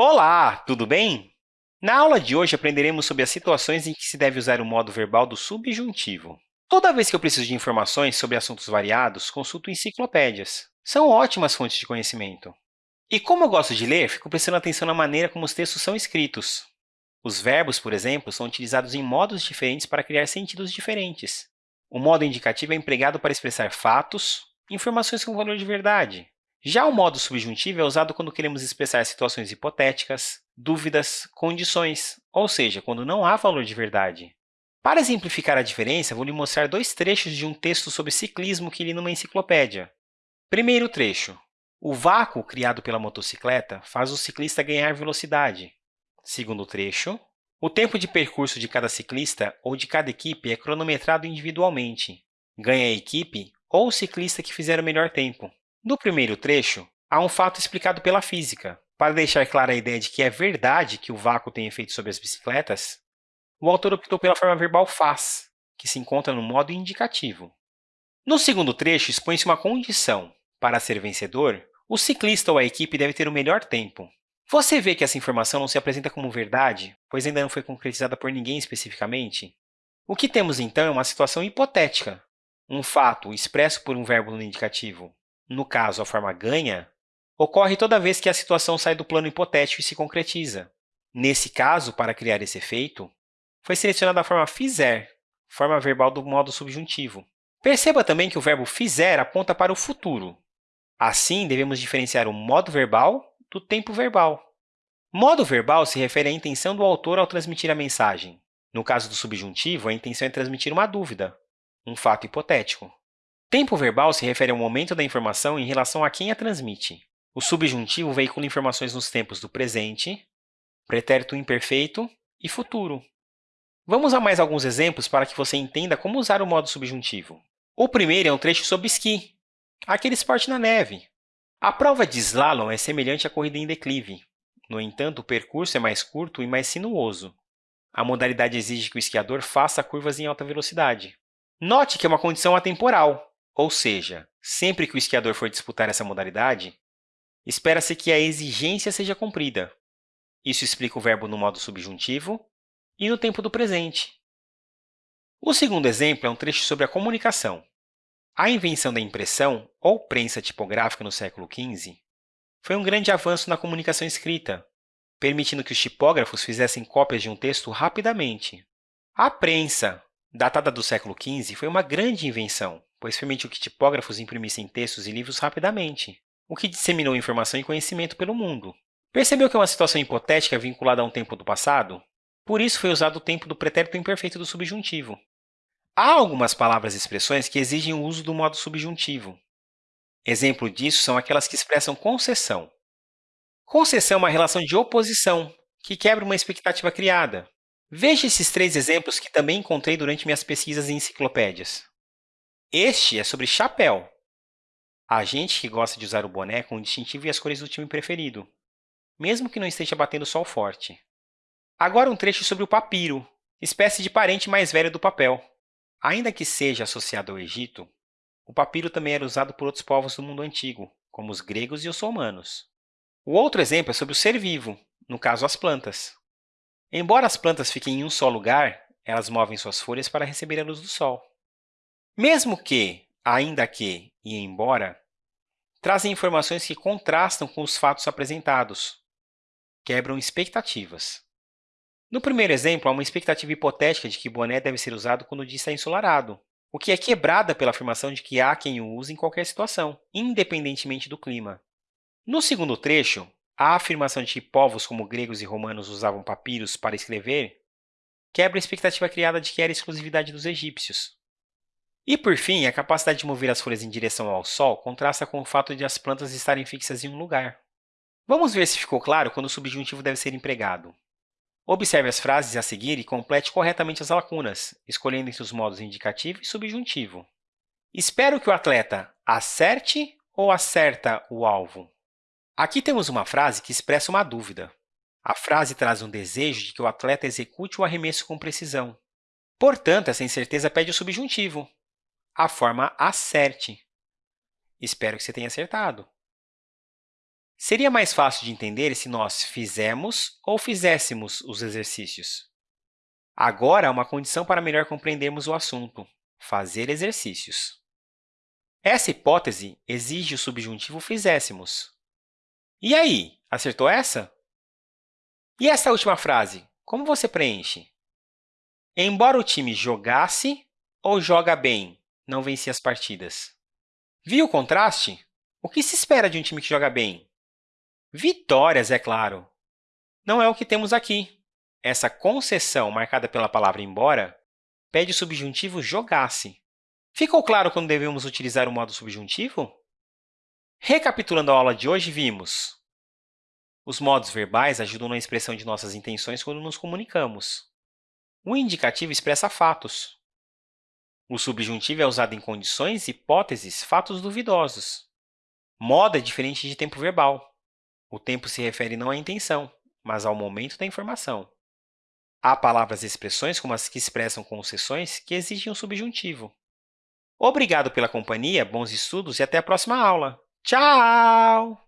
Olá, tudo bem? Na aula de hoje, aprenderemos sobre as situações em que se deve usar o modo verbal do subjuntivo. Toda vez que eu preciso de informações sobre assuntos variados, consulto enciclopédias. São ótimas fontes de conhecimento. E como eu gosto de ler, fico prestando atenção na maneira como os textos são escritos. Os verbos, por exemplo, são utilizados em modos diferentes para criar sentidos diferentes. O modo indicativo é empregado para expressar fatos, informações com valor de verdade. Já o modo subjuntivo é usado quando queremos expressar situações hipotéticas, dúvidas, condições, ou seja, quando não há valor de verdade. Para exemplificar a diferença, vou lhe mostrar dois trechos de um texto sobre ciclismo que li numa enciclopédia. Primeiro trecho. O vácuo criado pela motocicleta faz o ciclista ganhar velocidade. Segundo trecho. O tempo de percurso de cada ciclista ou de cada equipe é cronometrado individualmente. Ganha a equipe ou o ciclista que fizer o melhor tempo. No primeiro trecho, há um fato explicado pela física. Para deixar clara a ideia de que é verdade que o vácuo tem efeito sobre as bicicletas, o autor optou pela forma verbal faz, que se encontra no modo indicativo. No segundo trecho, expõe-se uma condição. Para ser vencedor, o ciclista ou a equipe deve ter o melhor tempo. Você vê que essa informação não se apresenta como verdade, pois ainda não foi concretizada por ninguém especificamente? O que temos, então, é uma situação hipotética. Um fato expresso por um verbo no indicativo, no caso, a forma ganha, ocorre toda vez que a situação sai do plano hipotético e se concretiza. Nesse caso, para criar esse efeito, foi selecionada a forma fizer, forma verbal do modo subjuntivo. Perceba também que o verbo fizer aponta para o futuro. Assim, devemos diferenciar o modo verbal do tempo verbal. Modo verbal se refere à intenção do autor ao transmitir a mensagem. No caso do subjuntivo, a intenção é transmitir uma dúvida, um fato hipotético. Tempo verbal se refere ao momento da informação em relação a quem a transmite. O subjuntivo veicula informações nos tempos do presente, pretérito imperfeito e futuro. Vamos a mais alguns exemplos para que você entenda como usar o modo subjuntivo. O primeiro é um trecho sobre esqui, aquele esporte na neve. A prova de slalom é semelhante à corrida em declive. No entanto, o percurso é mais curto e mais sinuoso. A modalidade exige que o esquiador faça curvas em alta velocidade. Note que é uma condição atemporal, ou seja, sempre que o esquiador for disputar essa modalidade, espera-se que a exigência seja cumprida. Isso explica o verbo no modo subjuntivo e no tempo do presente. O segundo exemplo é um trecho sobre a comunicação. A invenção da impressão, ou prensa tipográfica no século XV, foi um grande avanço na comunicação escrita, permitindo que os tipógrafos fizessem cópias de um texto rapidamente. A prensa, datada do século XV, foi uma grande invenção, pois permitiu que tipógrafos imprimissem textos e livros rapidamente, o que disseminou informação e conhecimento pelo mundo. Percebeu que é uma situação hipotética vinculada a um tempo do passado? Por isso foi usado o tempo do pretérito imperfeito do subjuntivo. Há algumas palavras e expressões que exigem o uso do modo subjuntivo. Exemplo disso são aquelas que expressam concessão. Concessão é uma relação de oposição, que quebra uma expectativa criada. Veja esses três exemplos que também encontrei durante minhas pesquisas em enciclopédias. Este é sobre chapéu. Há gente que gosta de usar o boné com o distintivo e as cores do time preferido, mesmo que não esteja batendo sol forte. Agora um trecho sobre o papiro, espécie de parente mais velho do papel. Ainda que seja associado ao Egito, o papiro também era usado por outros povos do mundo antigo, como os gregos e os romanos. O outro exemplo é sobre o ser vivo, no caso as plantas. Embora as plantas fiquem em um só lugar, elas movem suas folhas para receber a luz do sol. Mesmo que, ainda que e embora, trazem informações que contrastam com os fatos apresentados, quebram expectativas. No primeiro exemplo, há uma expectativa hipotética de que boné deve ser usado quando o dia está ensolarado, o que é quebrada pela afirmação de que há quem o use em qualquer situação, independentemente do clima. No segundo trecho, a afirmação de que povos como gregos e romanos usavam papiros para escrever quebra a expectativa criada de que era exclusividade dos egípcios. E, por fim, a capacidade de mover as folhas em direção ao Sol contrasta com o fato de as plantas estarem fixas em um lugar. Vamos ver se ficou claro quando o subjuntivo deve ser empregado. Observe as frases a seguir e complete corretamente as lacunas, escolhendo entre os modos indicativo e subjuntivo. Espero que o atleta acerte ou acerta o alvo? Aqui temos uma frase que expressa uma dúvida. A frase traz um desejo de que o atleta execute o arremesso com precisão. Portanto, essa incerteza pede o subjuntivo, a forma acerte. Espero que você tenha acertado. Seria mais fácil de entender se nós fizemos ou fizéssemos os exercícios. Agora, há uma condição para melhor compreendermos o assunto, fazer exercícios. Essa hipótese exige o subjuntivo fizéssemos. E aí, acertou essa? E essa última frase, como você preenche? Embora o time jogasse ou joga bem, não vencia as partidas. Viu o contraste? O que se espera de um time que joga bem? Vitórias, é claro. Não é o que temos aqui. Essa concessão, marcada pela palavra embora, pede o subjuntivo jogasse. Ficou claro quando devemos utilizar o modo subjuntivo? Recapitulando a aula de hoje, vimos os modos verbais ajudam na expressão de nossas intenções quando nos comunicamos. O indicativo expressa fatos. O subjuntivo é usado em condições, hipóteses, fatos duvidosos. Modo é diferente de tempo verbal. O tempo se refere não à intenção, mas ao momento da informação. Há palavras e expressões, como as que expressam concessões, que exigem um subjuntivo. Obrigado pela companhia, bons estudos e até a próxima aula! Tchau!